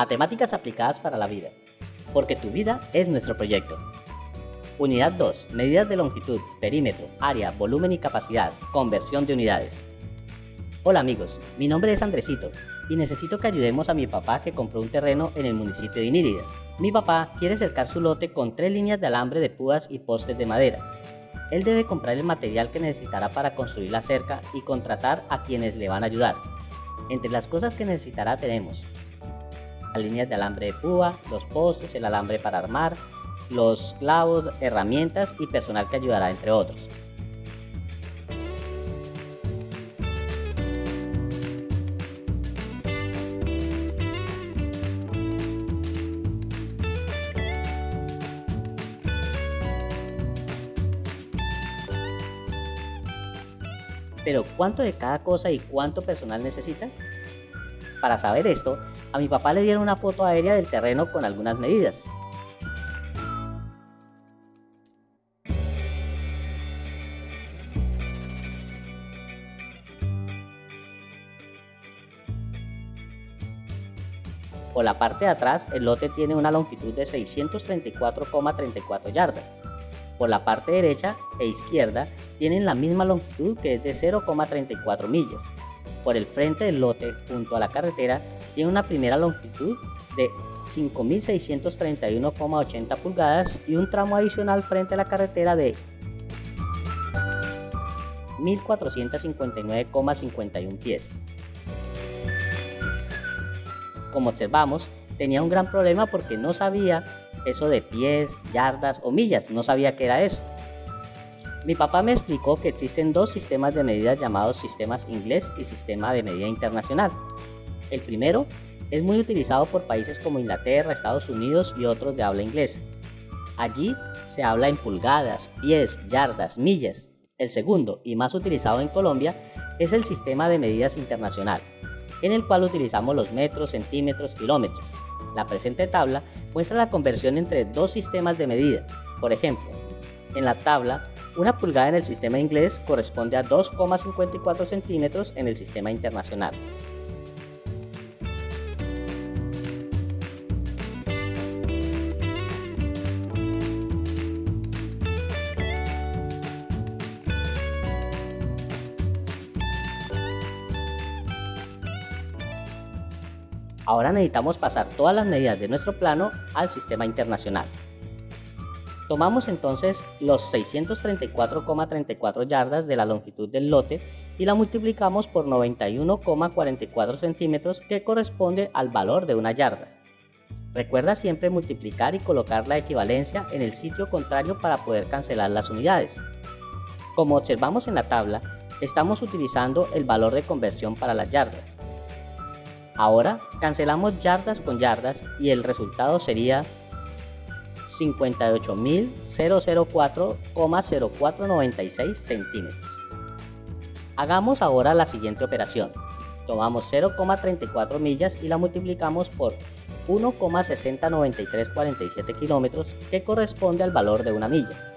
Matemáticas aplicadas para la vida, porque tu vida es nuestro proyecto. Unidad 2. Medidas de longitud, perímetro, área, volumen y capacidad. Conversión de unidades. Hola amigos, mi nombre es Andresito y necesito que ayudemos a mi papá que compró un terreno en el municipio de Inírida. Mi papá quiere cercar su lote con tres líneas de alambre de púas y postes de madera. Él debe comprar el material que necesitará para construir la cerca y contratar a quienes le van a ayudar. Entre las cosas que necesitará tenemos las líneas de alambre de púa, los postes, el alambre para armar, los clavos, herramientas y personal que ayudará entre otros. Pero ¿cuánto de cada cosa y cuánto personal necesita? Para saber esto, a mi papá le dieron una foto aérea del terreno con algunas medidas. Por la parte de atrás, el lote tiene una longitud de 634,34 yardas. Por la parte derecha e izquierda tienen la misma longitud que es de 0,34 millas. Por el frente del lote, junto a la carretera, tiene una primera longitud de 5.631,80 pulgadas y un tramo adicional frente a la carretera de 1.459,51 pies. Como observamos, tenía un gran problema porque no sabía eso de pies, yardas o millas, no sabía qué era eso. Mi papá me explicó que existen dos sistemas de medidas llamados sistemas inglés y sistema de medida internacional. El primero es muy utilizado por países como Inglaterra, Estados Unidos y otros de habla inglesa. Allí se habla en pulgadas, pies, yardas, millas. El segundo, y más utilizado en Colombia, es el sistema de medidas internacional, en el cual utilizamos los metros, centímetros, kilómetros. La presente tabla muestra la conversión entre dos sistemas de medida. Por ejemplo, en la tabla una pulgada en el sistema inglés corresponde a 2,54 centímetros en el sistema internacional. Ahora necesitamos pasar todas las medidas de nuestro plano al sistema internacional. Tomamos entonces los 634,34 yardas de la longitud del lote y la multiplicamos por 91,44 centímetros que corresponde al valor de una yarda. Recuerda siempre multiplicar y colocar la equivalencia en el sitio contrario para poder cancelar las unidades. Como observamos en la tabla, estamos utilizando el valor de conversión para las yardas. Ahora cancelamos yardas con yardas y el resultado sería 58.004,0496 centímetros. Hagamos ahora la siguiente operación. Tomamos 0,34 millas y la multiplicamos por 1,609347 kilómetros que corresponde al valor de una milla.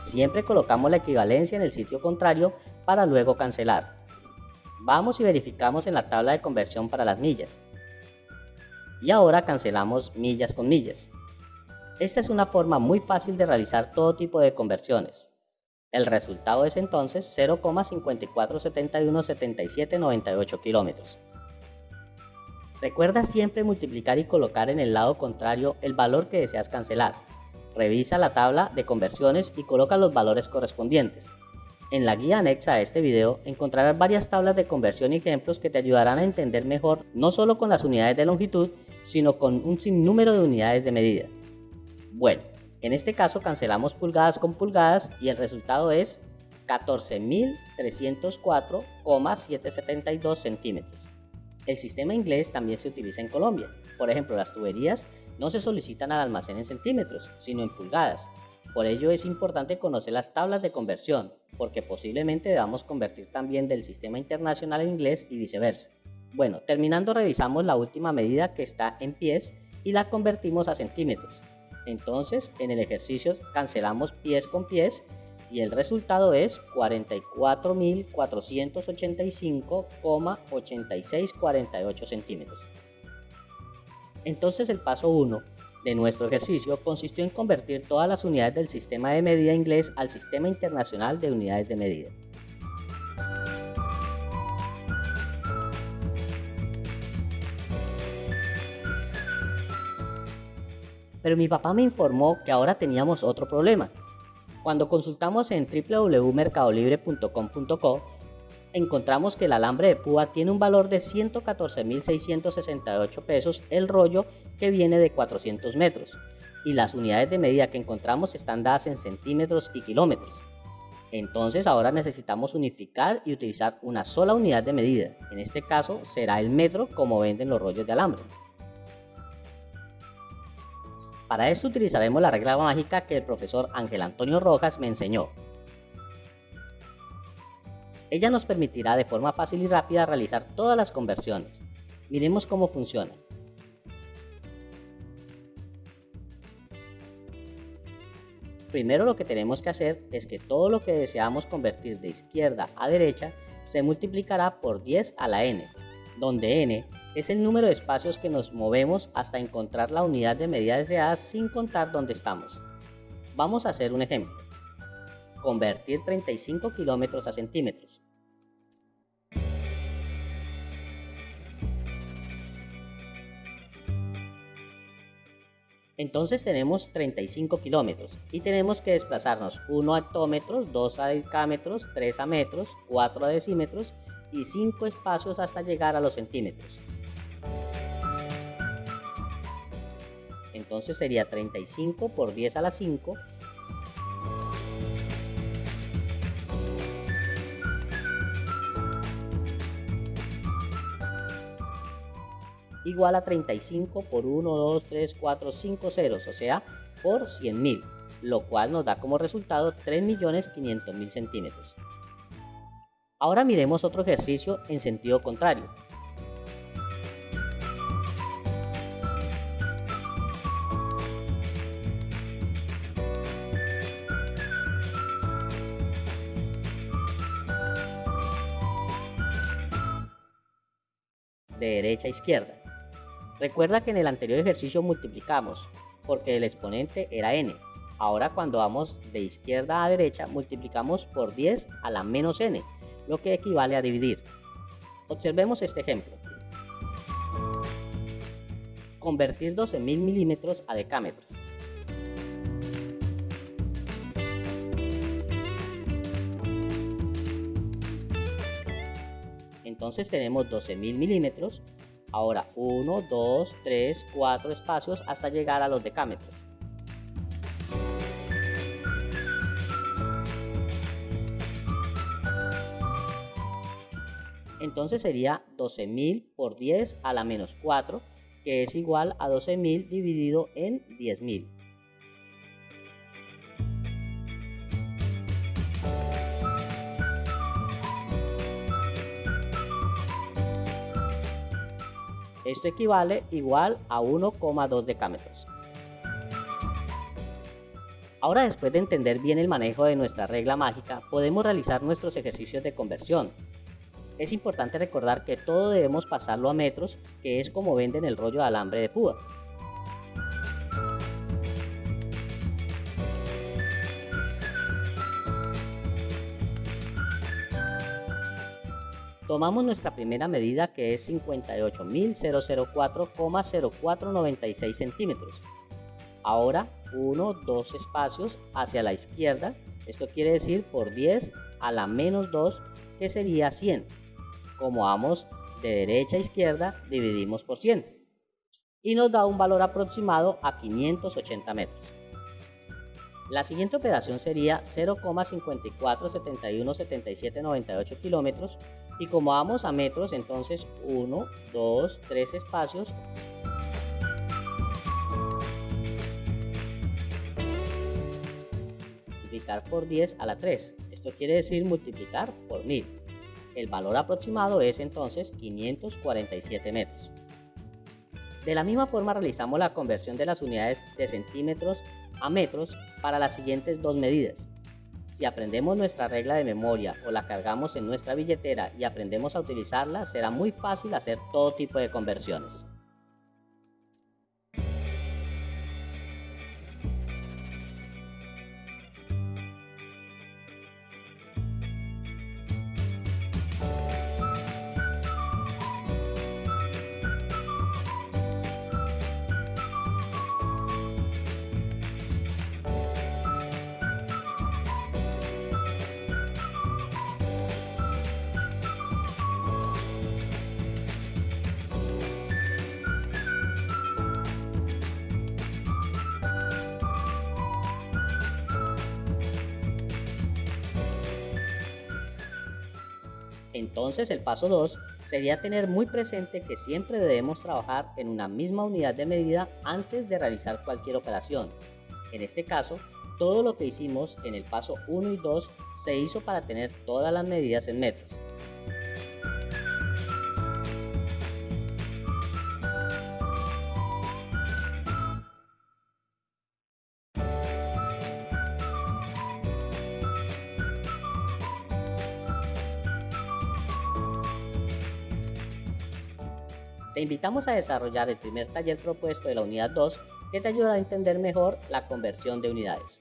Siempre colocamos la equivalencia en el sitio contrario para luego cancelar. Vamos y verificamos en la tabla de conversión para las millas. Y ahora cancelamos millas con millas. Esta es una forma muy fácil de realizar todo tipo de conversiones. El resultado es entonces 0,54717798 kilómetros. Recuerda siempre multiplicar y colocar en el lado contrario el valor que deseas cancelar. Revisa la tabla de conversiones y coloca los valores correspondientes. En la guía anexa a este video encontrarás varias tablas de conversión y ejemplos que te ayudarán a entender mejor no solo con las unidades de longitud, sino con un sinnúmero de unidades de medida. Bueno, en este caso cancelamos pulgadas con pulgadas y el resultado es 14.304,772 centímetros. El sistema inglés también se utiliza en Colombia. Por ejemplo, las tuberías no se solicitan al almacén en centímetros, sino en pulgadas. Por ello es importante conocer las tablas de conversión, porque posiblemente debamos convertir también del sistema internacional en inglés y viceversa. Bueno, terminando revisamos la última medida que está en pies y la convertimos a centímetros. Entonces, en el ejercicio cancelamos pies con pies y el resultado es 44.485,8648 centímetros. Entonces el paso 1 de nuestro ejercicio consistió en convertir todas las unidades del sistema de medida inglés al sistema internacional de unidades de medida. Pero mi papá me informó que ahora teníamos otro problema. Cuando consultamos en www.mercadolibre.com.co, encontramos que el alambre de púa tiene un valor de 114.668 pesos el rollo que viene de 400 metros y las unidades de medida que encontramos están dadas en centímetros y kilómetros. Entonces ahora necesitamos unificar y utilizar una sola unidad de medida, en este caso será el metro como venden los rollos de alambre. Para esto utilizaremos la regla mágica que el profesor Ángel Antonio Rojas me enseñó. Ella nos permitirá de forma fácil y rápida realizar todas las conversiones. Miremos cómo funciona. Primero lo que tenemos que hacer es que todo lo que deseamos convertir de izquierda a derecha se multiplicará por 10 a la n, donde n es el número de espacios que nos movemos hasta encontrar la unidad de medida deseada sin contar dónde estamos. Vamos a hacer un ejemplo. Convertir 35 kilómetros a centímetros. Entonces tenemos 35 kilómetros y tenemos que desplazarnos 1 a hectómetros, 2 a decámetros, 3 a metros, 4 a decímetros y 5 espacios hasta llegar a los centímetros. Entonces sería 35 por 10 a la 5 igual a 35 por 1, 2, 3, 4, 5 ceros, o sea, por 100.000, lo cual nos da como resultado 3.500.000 centímetros. Ahora miremos otro ejercicio en sentido contrario. De derecha a izquierda. Recuerda que en el anterior ejercicio multiplicamos, porque el exponente era n. Ahora cuando vamos de izquierda a derecha multiplicamos por 10 a la menos n, lo que equivale a dividir. Observemos este ejemplo. Convertir 12.000 milímetros a decámetros. Entonces tenemos 12.000 milímetros. Ahora 1, 2, 3, 4 espacios hasta llegar a los decámetros. Entonces sería 12.000 por 10 a la menos 4, que es igual a 12.000 dividido en 10.000. Esto equivale igual a 1,2 decámetros. Ahora después de entender bien el manejo de nuestra regla mágica, podemos realizar nuestros ejercicios de conversión. Es importante recordar que todo debemos pasarlo a metros, que es como venden el rollo de alambre de púa. Tomamos nuestra primera medida que es 58.004,0496 centímetros. Ahora 1, 2 espacios hacia la izquierda, esto quiere decir por 10 a la menos 2 que sería 100. Como vamos de derecha a izquierda dividimos por 100 y nos da un valor aproximado a 580 metros. La siguiente operación sería 0,54717798 kilómetros y como vamos a metros, entonces 1, 2, 3 espacios. Multiplicar por 10 a la 3. Esto quiere decir multiplicar por 1000. El valor aproximado es entonces 547 metros. De la misma forma realizamos la conversión de las unidades de centímetros a metros para las siguientes dos medidas. Si aprendemos nuestra regla de memoria o la cargamos en nuestra billetera y aprendemos a utilizarla, será muy fácil hacer todo tipo de conversiones. Entonces el paso 2 sería tener muy presente que siempre debemos trabajar en una misma unidad de medida antes de realizar cualquier operación. En este caso, todo lo que hicimos en el paso 1 y 2 se hizo para tener todas las medidas en metros. Te invitamos a desarrollar el primer taller propuesto de la unidad 2 que te ayudará a entender mejor la conversión de unidades.